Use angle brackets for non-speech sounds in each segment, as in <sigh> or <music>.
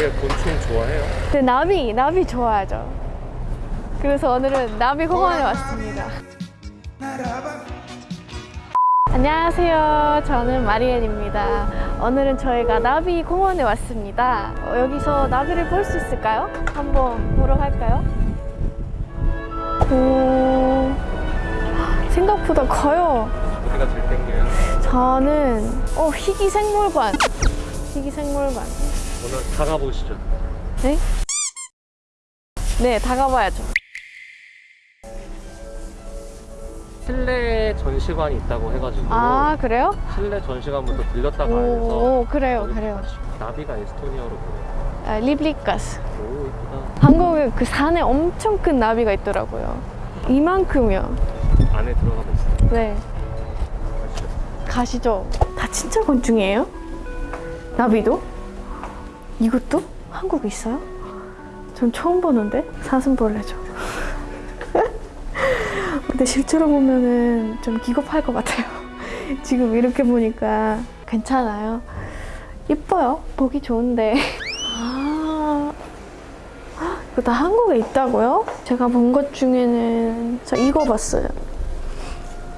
마리아 곤충 좋아해요? 네, 나비, 나비 좋아하죠. 그래서 오늘은 나비 공원에 왔습니다. 안녕하세요. 저는 마리엔입니다. 오늘은 저희가 나비 공원에 왔습니다. 어, 여기서 나비를 볼 수 있을까요? 한번 보러 갈까요? 오, 생각보다 커요. 어디가 제일 땡겨요? 저는 어, 희귀생물관. 희귀생물관. 오늘 다 가보시죠. 네? 네, 다 가봐야죠. 실내 전시관이 있다고 해가지고 아, 그래요? 실내 전시관부터 들렸다 가야 돼서 오, 그래요, 그래요. 나비가 에스토니아로 보여요. 아, 리블리가스. 오 이쁘다. 한국에 그 산에 엄청 큰 나비가 있더라고요. 이만큼이요. 안에 들어가 보세요. 네, 가시죠. 다 진짜 곤충이에요? 나비도? 이것도? 한국에 있어요? 전 처음 보는데? 사슴벌레죠. <laughs> 근데 실제로 보면은 좀 기겁할 것 같아요. <laughs> 지금 이렇게 보니까 괜찮아요. 이뻐요. 보기 좋은데. <laughs> 아, 이거 다 한국에 있다고요? 제가 본 것 중에는 저 이거 봤어요.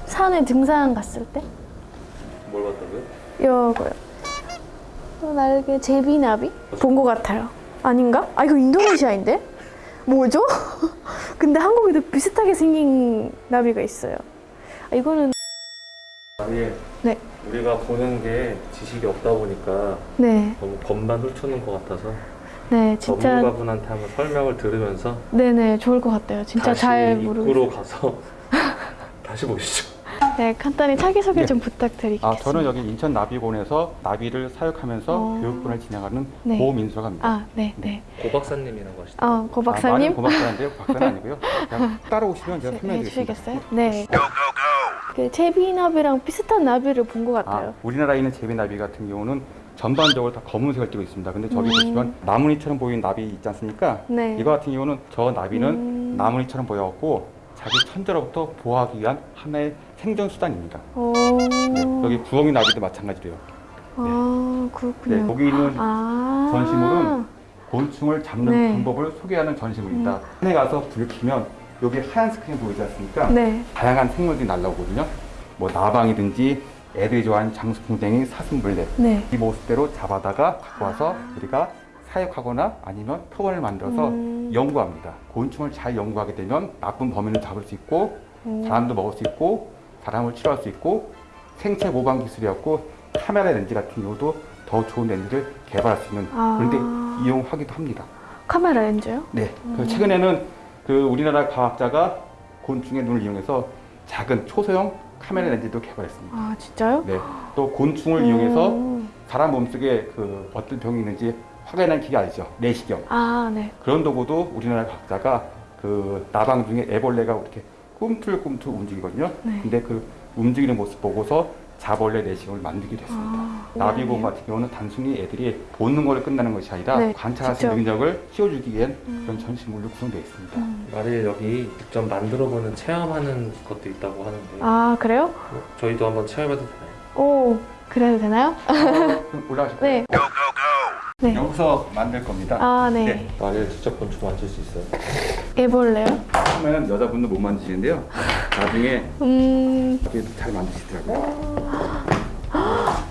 산에 등산 갔을 때 뭘 봤다고요? 이거요. 어, 날개 제비나비 본 것 같아요. 아닌가? 아 이거 인도네시아인데? 뭐죠? <laughs> 근데 한국에도 비슷하게 생긴 나비가 있어요. 아, 이거는 아니 네, 우리가 보는 게 지식이 없다 보니까 네, 너무 겉만 훑는 것 같아서 네, 진짜 전문가분한테 한번 설명을 들으면서 네네 좋을 것 같아요. 진짜 잘 입구로 모르겠어요. 가서 <laughs> 다시 보시죠. 네, 간단히 자기 소개 네. 좀 부탁드리겠습니다. 아, 저는 여기 인천 나비본에서 나비를 사육하면서 어. 교육분을 진행하는 네. 고민수라고 합니다. 아, 네, 네. 고 박사님이라고 하시죠. 어, 고 아, 박사님 말은 고박사인데요. 박사는 아니고요. 그냥 <laughs> 따라오시면 제가 설명해 해 드리겠습니다. 주시겠어요? 네. 그 제비나비랑 비슷한 나비를 본것 아, 같아요. 우리나라에 있는 제비나비 같은 경우는 전반적으로 다 검은색을 띠고 있습니다. 근데 저기 음. 보시면 나무니처럼 보이는 나비 있지 않습니까? 네. 이거 같은 경우는 저 나비는 음. 나무니처럼 보여갖고 자기 천재로부터 보호하기 위한 하나의 생존 수단입니다. 오. 네, 여기 부엉이 나비도 마찬가지로요. 아, 그렇군요. 네, 거기 있는 아. 전시물은 곤충을 잡는 네. 방법을 소개하는 전시물입니다. 산에 가서 불을 켜면 여기 하얀 스크린 보이지 않습니까? 네. 다양한 생물들이 날라오거든요. 뭐 나방이든지 애들이 좋아하는 장수풍뎅이, 사슴벌레 네. 이 모습대로 잡아다가 갖고 와서 우리가 사육하거나 아니면 표본을 만들어서 음. 연구합니다. 곤충을 잘 연구하게 되면 나쁜 범인을 잡을 수 있고 음. 사람도 먹을 수 있고 사람을 치료할 수 있고 생체 모방 기술이었고 카메라 렌즈 같은 경우도 더 좋은 렌즈를 개발할 수 있는 아. 그런데 이용하기도 합니다. 카메라 렌즈요? 네. 그래서 최근에는 그 우리나라 과학자가 곤충의 눈을 이용해서 작은 초소형 카메라 렌즈도 개발했습니다. 아, 진짜요? 네. 또 곤충을 이용해서 음. 사람 몸속에 그 어떤 병이 있는지 확인하는 기계 아시죠? 내시경. 아, 네. 그런 도구도 우리나라 과학자가 그 나방 중에 애벌레가 이렇게 꿈틀꿈틀 움직이거든요. 네. 근데 그 움직이는 모습 보고서 자벌레 내시경을 만들기도 했습니다. 아, 미안해요. 같은 경우는 단순히 애들이 보는 거를 끝나는 것이 아니라 네, 관찰할 수 직접. 있는 능력을 키워주기 위한 음. 그런 전시물로 구성되어 있습니다. 음. 마리아 여기 직접 만들어보는 체험하는 것도 있다고 하는데 아, 그래요? 어, 저희도 한번 체험해도 되나요? 오, 그래도 되나요? 올라가실까요? <laughs> 네. 네. 여기서 만들 겁니다. 아, 네. 네. 마리아 직접 곤충 만질 수 있어요? 애벌레요? 처음에는 여자분도 못 만드시는데요. 나중에 음, 그래도 잘 만드시더라고요.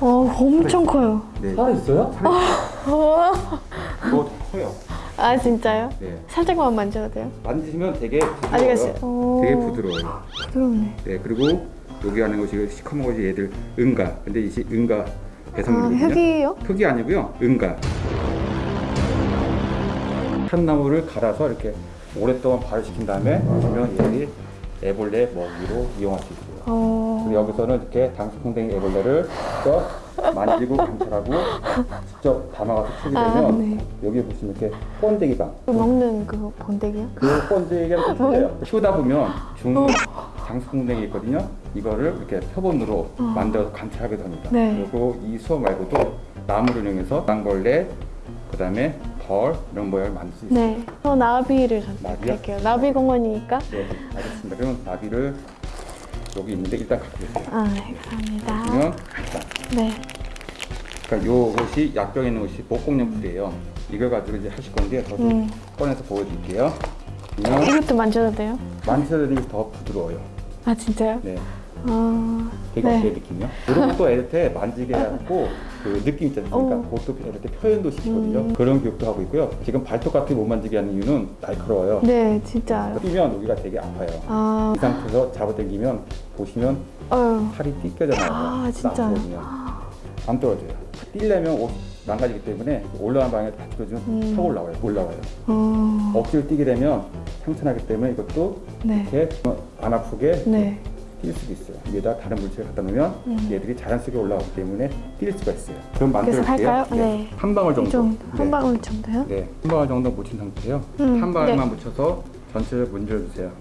어, 엄청 커요. 네. 살아 있어요? 어. 이거 커요. 아, 진짜요? 네. 살짝만 만져도 돼요? 만지시면 되게 부드러워요. 되게 부드러워요. 부드럽네. 네, 그리고 여기 하는 것이 시커먼 것이 얘들 은가. 근데 이게 은가 아, 배선물이거든요. 흙이에요? 흙이 아니고요. 은가. 참나무를 갈아서 이렇게 오랫동안 발효시킨 다음에 그러면 얘들이 애벌레 먹이로 이용할 수 있고요. 어. 그리고 여기서는 이렇게 당수풍뎅이 애벌레를 직접 만지고 관찰하고 직접 담아가서 키우게 아, 되면 네. 여기 보시면 이렇게 번데기방 그 먹는 그 본데기요? 그 번데기가 <laughs> 좀 틀려요 키우다 보면 중국 장수풍뎅이 있거든요 이거를 이렇게 표본으로 만들어서 관찰하게 됩니다 네. 그리고 이 수업 말고도 나무를 이용해서 땅벌레 그 다음에 벌 이런 모양을 만들 수 있어요 네. 저 나비를? 선택할게요. 나비 공원이니까. 네, 알겠습니다 그럼 나비를 여기 있는데 일단 갖고 계세요 아, 네. 감사합니다. 그러면 일단 네. 그러니까 요것이 약병에 있는 것이 목공용 풀이에요. 이거 가지고 이제 하실 건데 저도 음. 꺼내서 보여드릴게요. 이것도 만져도 돼요? 만지셔도 더 부드러워요. 아 진짜요? 네. 아, 되게 네. 어때요 느낌이요? 이런 것도 애한테 만지게 하고 그 느낌 있지 않습니까? 오. 그것도 이렇게 표현도 시키거든요. 음. 그런 교육도 하고 있고요. 지금 발톱 같은 거못 만지게 하는 이유는 날카로워요. 네, 진짜요. 뛰면 여기가 되게 아파요. 아, 이 상태에서 잡아당기면 보시면 어휴. 팔이 찢겨져 나와요. 아? 나거든요. 안 떨어져요. 뛰려면 옷 망가지기 때문에 올라가는 방향에 다 찢어지면 음. 턱 올라와요. 올라와요. 어, 억지로 뛰게 되면 상처나기 때문에 이것도 네. 이렇게 안 아프게 네. 뛸 수도 있어요. 위에다 다른 물질을 갖다 놓으면 음. 얘들이 자연스럽게 올라오기 때문에 뛸 수가 있어요. 그럼 만들어볼게요. 할까요? 네. 한 방울 이 정도. 정도, 한 네. 방울 정도요? 네, 한 방울 정도 묻힌 상태예요. 음, 한 방울만 네. 묻혀서 전체를 문질러주세요.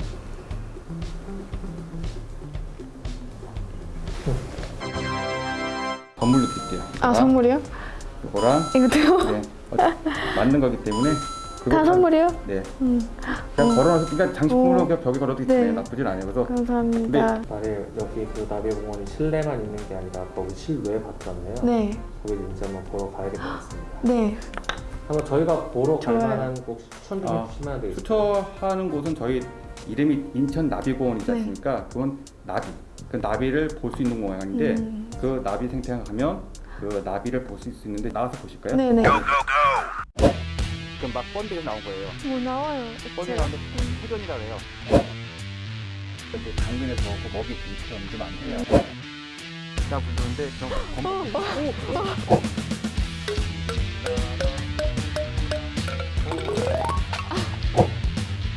선물로 드릴게요. 아, 자, 선물이요? 이거랑 이것도요? 네, 어, 맞는 거기 때문에 다 선물이요? 네, 음, 그냥 걸어놔서 그러니까 장식품으로 어. 그냥 벽에 걸어도 네. 네. 나쁘진 않아요. 그래서 감사합니다. 나를 여기 그 나비공원이 실내만 있는 게 아니라 거기 실외 봤잖아요. 네. 거기 이제 한번 보러 가야 될 것 같습니다. 네. 한번 저희가 보러 갈. 만한 곳 추천 좀 아, 해주시면 되겠어요. 추천하는 곳은 저희 이름이 인천 나비공원이지 네. 않습니까? 그건 나비. 그 나비를 볼 수 있는 공간인데 음. 그 나비 생태장 가면 그 나비를 볼 수 있는데 나와서 보실까요? 네네. 그럼 막 번데가 나온 거예요. 뭐 나와요? 번데 나오는데 회전이라 그래요. 이렇게 당근에서 그 먹이 부위처럼 좀안 돼요. 나 부르는데 그럼 검